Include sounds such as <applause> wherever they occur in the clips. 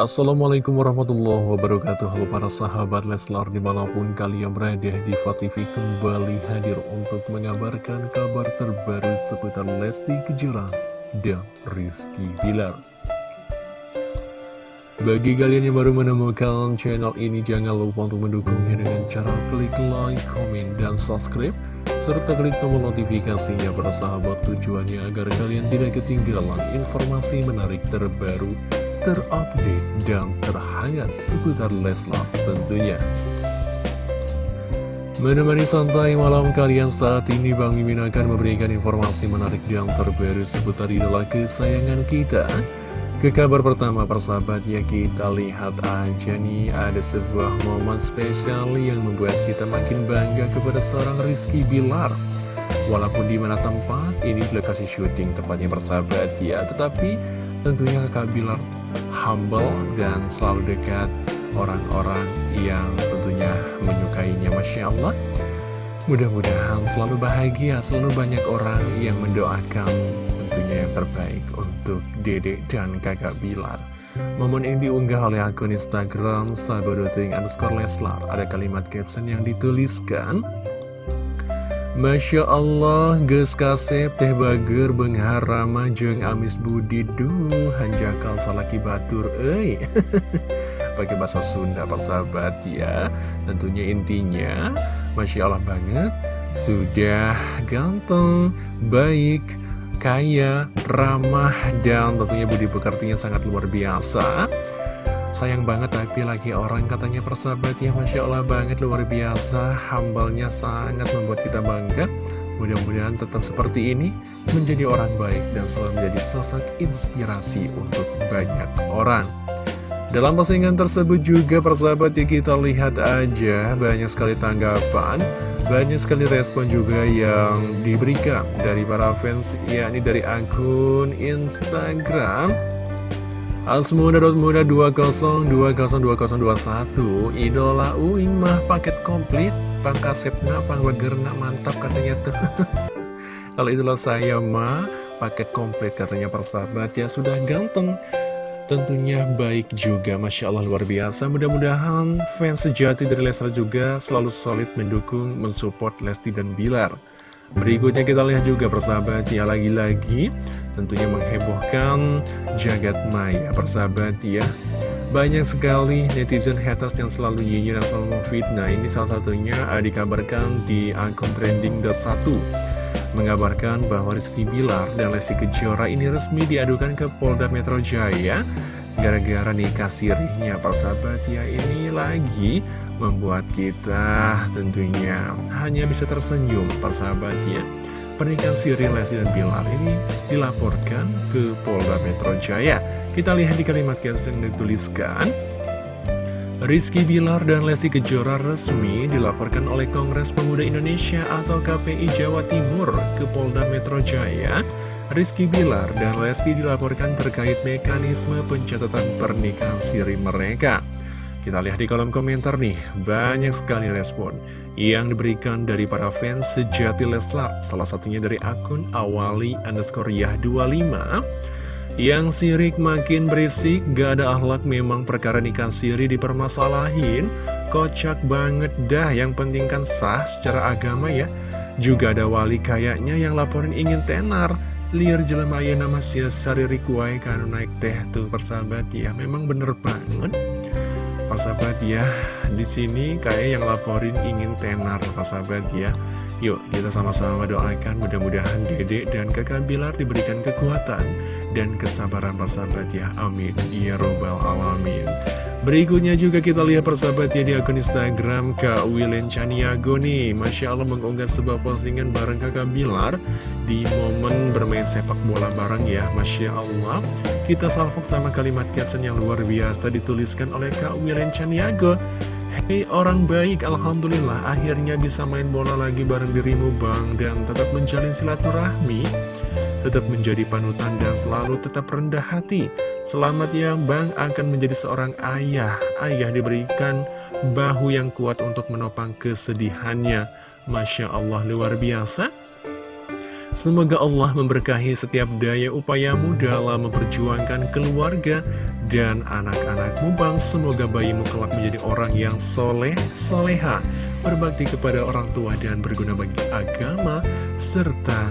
Assalamualaikum warahmatullahi wabarakatuh. Halo para sahabat Leslar di mana pun kalian berada di TV kembali hadir untuk mengabarkan kabar terbaru seputar Lesti Kejora dan Rizky Bilar. Bagi kalian yang baru menemukan channel ini jangan lupa untuk mendukungnya dengan cara klik like, komen, dan subscribe serta klik tombol notifikasinya para sahabat tujuannya agar kalian tidak ketinggalan informasi menarik terbaru terupdate, dan terhangat seputar Leslar tentunya. Menemani santai malam kalian saat ini Bang Mimin akan memberikan informasi menarik dan terbaru seputar idola kesayangan kita. Ke kabar pertama persahabat ya kita lihat aja nih ada sebuah momen spesial yang membuat kita makin bangga kepada seorang Rizky Bilar. Walaupun di mana tempat ini lokasi syuting tempatnya persahabat ya, tetapi tentunya kakak Bilar humble dan selalu dekat orang-orang yang tentunya menyukainya Masya Allah. Mudah-mudahan selalu bahagia selalu banyak orang yang mendoakan tentunya yang terbaik untuk dedek dan kakak Bilar. Momen ini diunggah oleh akun Instagram sahabat underscore Leslar. Ada kalimat caption yang dituliskan Masya Allah, Ges Kasep, Teh Bager, Bengharama, Jeng Amis Budi, Duh, Hanjakal Salaki Batur, eh. <laughs> Pakai bahasa Sunda, Pak Sahabat, ya. Tentunya intinya, Masya Allah banget, sudah ganteng, baik, kaya, ramah, dan tentunya budi pekertinya sangat luar biasa. Sayang banget tapi lagi orang katanya persahabat ya Masya Allah banget luar biasa. Hambalnya sangat membuat kita bangga. Mudah-mudahan tetap seperti ini Menjadi orang baik dan selalu menjadi sosok inspirasi untuk banyak orang. Dalam postingan tersebut juga persahabat ya kita lihat aja banyak sekali tanggapan Banyak sekali respon juga yang diberikan dari para fans yakni dari akun Instagram Asmuda.muda 20202021 Idola Uing mah paket komplit Pangkasepna, pangwagerna mantap katanya tuh. <laughs> Kalau idola saya mah paket komplit katanya persahabat ya Sudah ganteng. Tentunya baik juga Masya Allah luar biasa. Mudah-mudahan fans sejati dari Leslar juga selalu solid mendukung, mensupport Lesti dan Bilar Berikutnya kita lihat juga persahabat ya lagi-lagi. Tentunya menghebohkan jagat maya. Persahabat ya. Banyak sekali netizen haters yang selalu nyinyir dan selalu memfitnah. Ini salah satunya dikabarkan di akun trending satu. Mengabarkan bahwa Rizky Bilar dan Lesti Kejora ini resmi diadukan ke Polda Metro Jaya Gara-gara nikah sirihnya persahabat ya ini lagi membuat kita tentunya hanya bisa tersenyum persahabat ya. Pernikahan Siri Lesti dan Bilar ini dilaporkan ke Polda Metro Jaya. Kita lihat di kalimat caption yang dituliskan. Rizky Bilar dan Lesti Kejora resmi dilaporkan oleh Kongres Pemuda Indonesia atau KPI Jawa Timur ke Polda Metro Jaya. Rizky Bilar dan Lesti dilaporkan terkait mekanisme pencatatan pernikahan siri mereka kita lihat di kolom komentar nih, banyak sekali respon yang diberikan dari para fans sejati Leslar. Salah satunya dari akun awali underscore yah 25 yang sirik makin berisik, gak ada akhlak memang perkara nikah siri dipermasalahin. Kocak banget dah, yang penting kan sah secara agama ya. Juga ada wali kayaknya yang laporin ingin tenar. Liar jelemaya nama sari rikuai karena naik teh tuh persahabat ya. Memang bener banget sahabat ya di sini kayak yang laporin ingin tenar sahabat ya. Yuk kita sama-sama doakan mudah-mudahan dede dan kakak Bilar diberikan kekuatan dan kesabaran sahabat ya. Amin. Ya Robbal Alamin Berikutnya juga kita lihat persahabat ya di akun Instagram Kak Wilen Chaniago nih. Masya Allah mengunggah sebuah postingan bareng kakak Bilar Di momen bermain sepak bola bareng ya. Masya Allah Kita salvok sama kalimat caption yang luar biasa dituliskan oleh Kak Wilen Chaniago Hei orang baik Alhamdulillah akhirnya bisa main bola lagi bareng dirimu bang. Dan tetap menjalin silaturahmi tetap menjadi panutan dan selalu tetap rendah hati. Selamat ya Bang akan menjadi seorang ayah. Ayah diberikan bahu yang kuat untuk menopang kesedihannya. Masya Allah luar biasa. Semoga Allah memberkahi setiap daya upayamu dalam memperjuangkan keluarga dan anak-anakmu bang Semoga bayimu kelak menjadi orang yang soleh, soleha Berbakti kepada orang tua dan berguna bagi agama Serta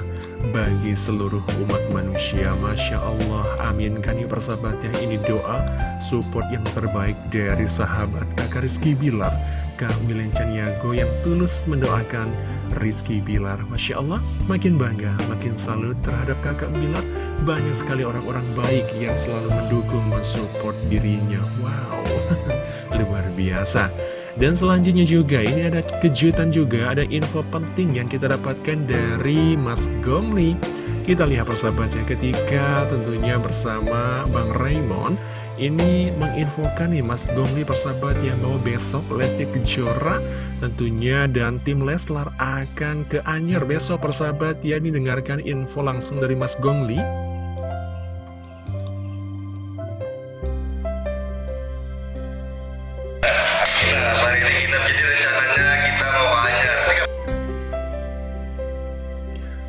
bagi seluruh umat manusia. Masya Allah, amin. Kan ya, ini doa support yang terbaik dari sahabat kakak Rizky Bilar. Kak Milen Caniago yang tulus mendoakan Rizky Bilar. Masya Allah, makin bangga, makin salut terhadap kakak Bilar. Banyak sekali orang-orang baik yang selalu mendukung, mensupport dirinya. Wow, <laughs> luar biasa dan selanjutnya juga, ini ada kejutan juga, ada info penting yang kita dapatkan dari Mas Gomli. Kita lihat persahabatnya ketika tentunya bersama Bang Raymond, ini menginfokan nih Mas Gomli persahabat yang bahwa besok Lesti Kejora tentunya dan tim Leslar akan ke Anyer besok persahabat ya didengarkan info langsung dari Mas Gomli.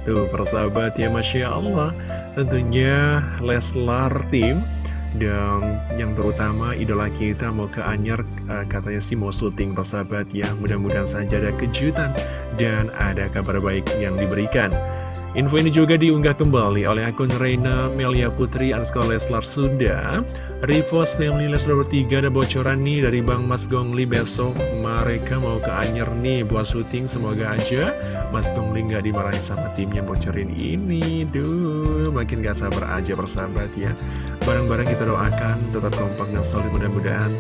Tuh persahabat ya Masya Allah. Tentunya Leslar Team Dan yang terutama idola kita mau ke Anyer uh, Katanya sih mau syuting persahabat ya. Mudah-mudahan saja ada kejutan Dan ada kabar baik yang diberikan Info ini juga diunggah kembali oleh akun Reina Melia Putri Anskol Leslar Sunda. Repost Family Leslar bertiga ada bocoran nih dari Bang Mas Gongli besok. Mereka mau ke Anyer nih buat syuting Semoga aja Mas Gongli gak dimarahin sama timnya bocorin ini. Duh makin gak sabar aja persahabat ya. Barang-barang kita doakan tetap kompak dan solid. Mudah-mudahan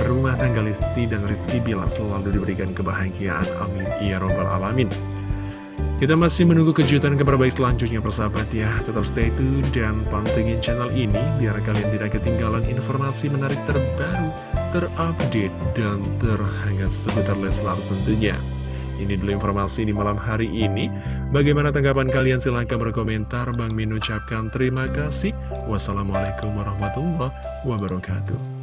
Rumah tangga Listi dan Rizky Bila selalu diberikan kebahagiaan. Amin. Ya Robbal Alamin kita masih menunggu kejutan kabar baik selanjutnya persahabat ya. Tetap stay tune dan pantengin channel ini Biar kalian tidak ketinggalan informasi menarik terbaru Terupdate dan terhangat seputar Leslar tentunya. Ini dulu informasi di malam hari ini. Bagaimana tanggapan kalian? Silahkan berkomentar. Bang Min ucapkan terima kasih. Wassalamualaikum warahmatullahi wabarakatuh